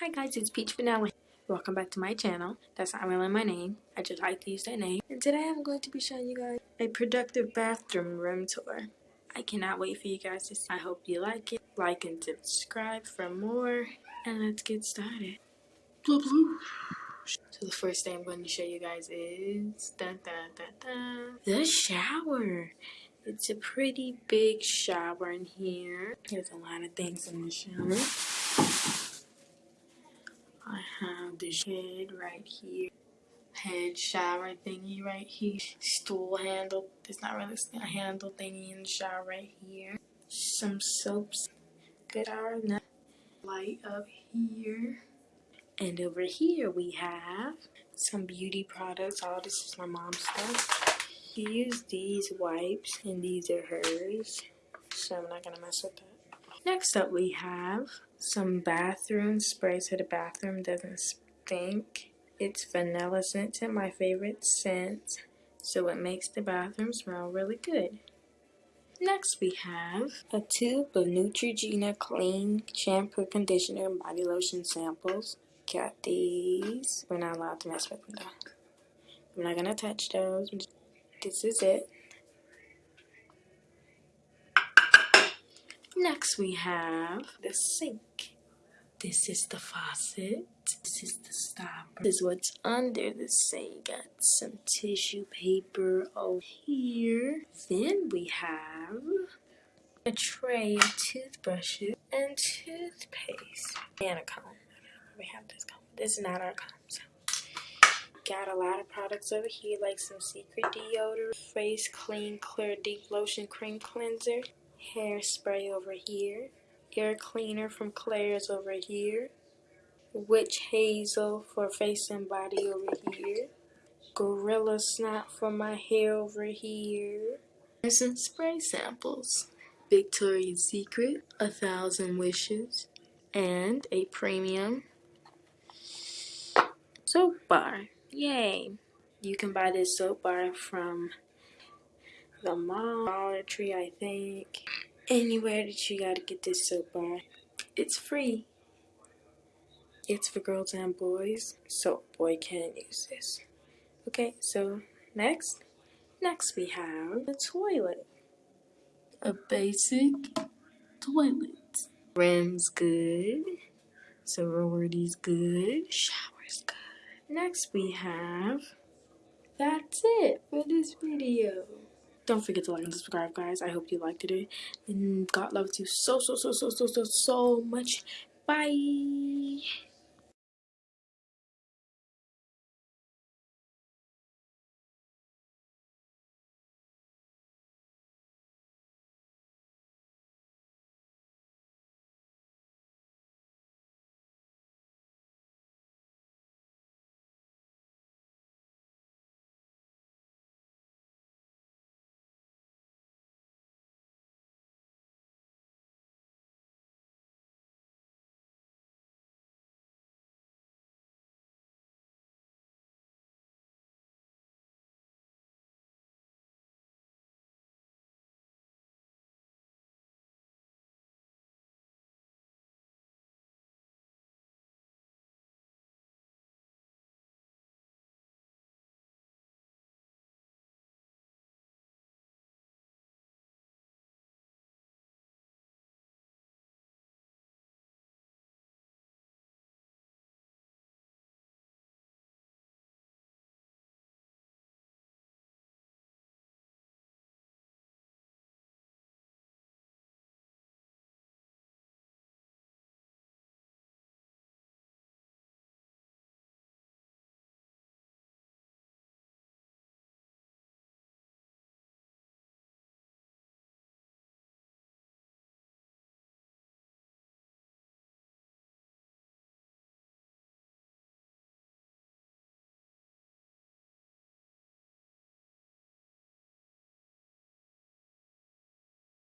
Hi guys, it's Peach Vanilla. Welcome back to my channel. That's not really my name. I just like to use that name. And today I'm going to be showing you guys a productive bathroom room tour. I cannot wait for you guys to see. I hope you like it. Like and subscribe for more. And let's get started. Blah, blah. So the first thing I'm going to show you guys is dun, dun, dun, the shower. It's a pretty big shower in here. There's a lot of things in the shower. I have the head right here. Head shower thingy right here. Stool handle. it's not really a handle thingy in the shower right here. Some soaps. Good hour light up here. And over here we have some beauty products. All this is my mom's stuff. She used these wipes and these are hers. So I'm not gonna mess with that. Next up we have some bathroom spray so the bathroom doesn't stink. It's vanilla scented, my favorite scent. So it makes the bathroom smell really good. Next we have a tube of Neutrogena Clean Shampoo, Conditioner, and Body Lotion samples. Got these. We're not allowed to mess with them though. I'm not to touch those. This is it. Next we have the sink. This is the faucet. This is the stopper. This is what's under the sink. Got some tissue paper over here. Then we have a tray of toothbrushes and toothpaste. And a comb. We have this comb. This is not our comb. So. Got a lot of products over here like some secret deodorant, face clean clear deep lotion cream cleanser, hairspray over here, air cleaner from Claire's over here, witch hazel for face and body over here, gorilla snot for my hair over here, and some spray samples, Victoria's Secret, A Thousand Wishes, and a premium soap bar. Yay! You can buy this soap bar from the mall, Dollar Tree, I think. Anywhere that you gotta get this soap bar. It's free. It's for girls and boys, so boy can use this. Okay, so next, next we have the toilet. A basic toilet. Rim's good. Sorority's good. Shower's good. Next we have, that's it for this video. Don't forget to like and subscribe, guys. I hope you liked it. And God loves you so, so, so, so, so, so, so much. Bye.